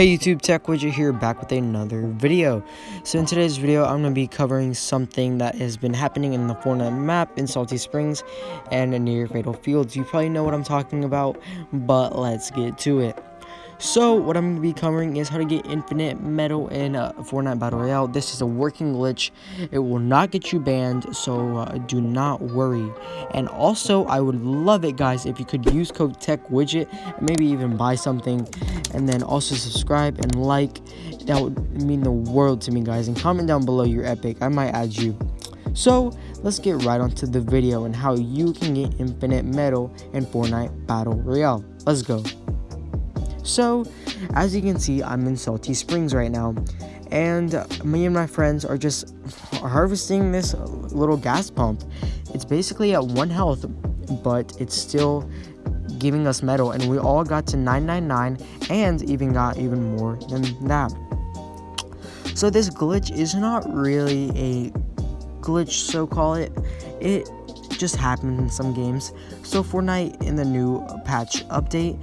Hey YouTube, Tech Widget here, back with another video. So in today's video, I'm going to be covering something that has been happening in the Fortnite map in Salty Springs and near Fatal Fields. You probably know what I'm talking about, but let's get to it. So what I'm going to be covering is how to get infinite metal in uh, Fortnite Battle Royale. This is a working glitch. It will not get you banned, so uh, do not worry. And also, I would love it, guys, if you could use code TechWidget and maybe even buy something. And then also subscribe and like. That would mean the world to me, guys. And comment down below your epic. I might add you. So, let's get right onto the video and how you can get infinite metal in Fortnite Battle Royale. Let's go. So, as you can see, I'm in Salty Springs right now, and me and my friends are just harvesting this little gas pump. It's basically at one health, but it's still giving us metal, and we all got to 999 and even got even more than that. So this glitch is not really a glitch, so call it. It just happens in some games. So Fortnite in the new patch update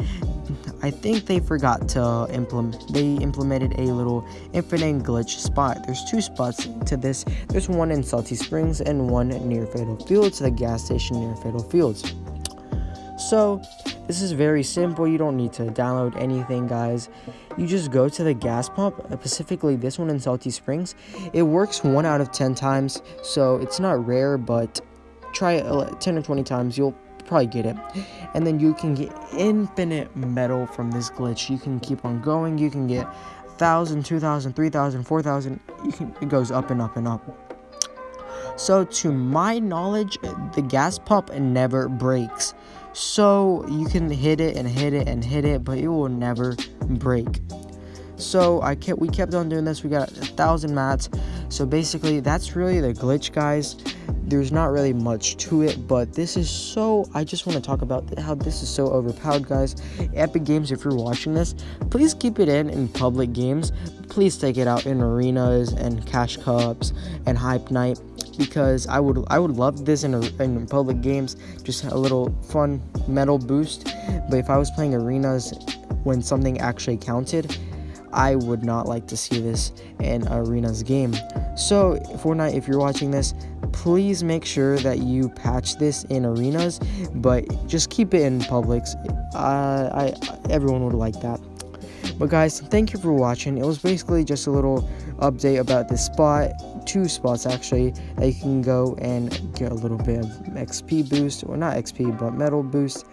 I think they forgot to implement, they implemented a little infinite glitch spot. There's two spots to this. There's one in Salty Springs and one near Fatal Fields, the gas station near Fatal Fields. So, this is very simple. You don't need to download anything, guys. You just go to the gas pump, specifically this one in Salty Springs. It works 1 out of 10 times, so it's not rare, but try it 10 or 20 times. You'll probably get it. And then you can get infinite metal from this glitch. You can keep on going. You can get 1,000, 2,000, 3,000, 4,000. It goes up and up and up. So to my knowledge, the gas pump never breaks. So you can hit it and hit it and hit it, but it will never break. So I kept we kept on doing this. We got a thousand mats. So basically, that's really the glitch, guys there's not really much to it but this is so i just want to talk about how this is so overpowered guys. Epic games if you're watching this please keep it in in public games. Please take it out in arenas and cash cups and hype night because i would i would love this in, a, in public games. Just a little fun metal boost. But if i was playing arenas when something actually counted I would not like to see this in Arena's game. So, Fortnite, if you're watching this, please make sure that you patch this in Arenas, but just keep it in publics. Uh, I everyone would like that. But guys, thank you for watching. It was basically just a little update about this spot, two spots actually, that you can go and get a little bit of XP boost, or not XP, but metal boost,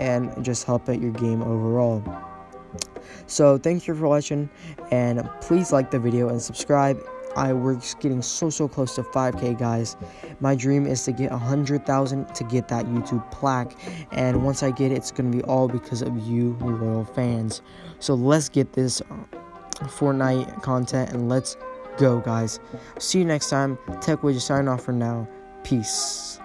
and just help out your game overall. So thank you for watching and please like the video and subscribe. I we're getting so so close to 5k guys. My dream is to get 100,000 to get that YouTube plaque and once I get it it's going to be all because of you loyal fans. So let's get this uh, Fortnite content and let's go guys. See you next time. Tech Widget sign off for now. Peace.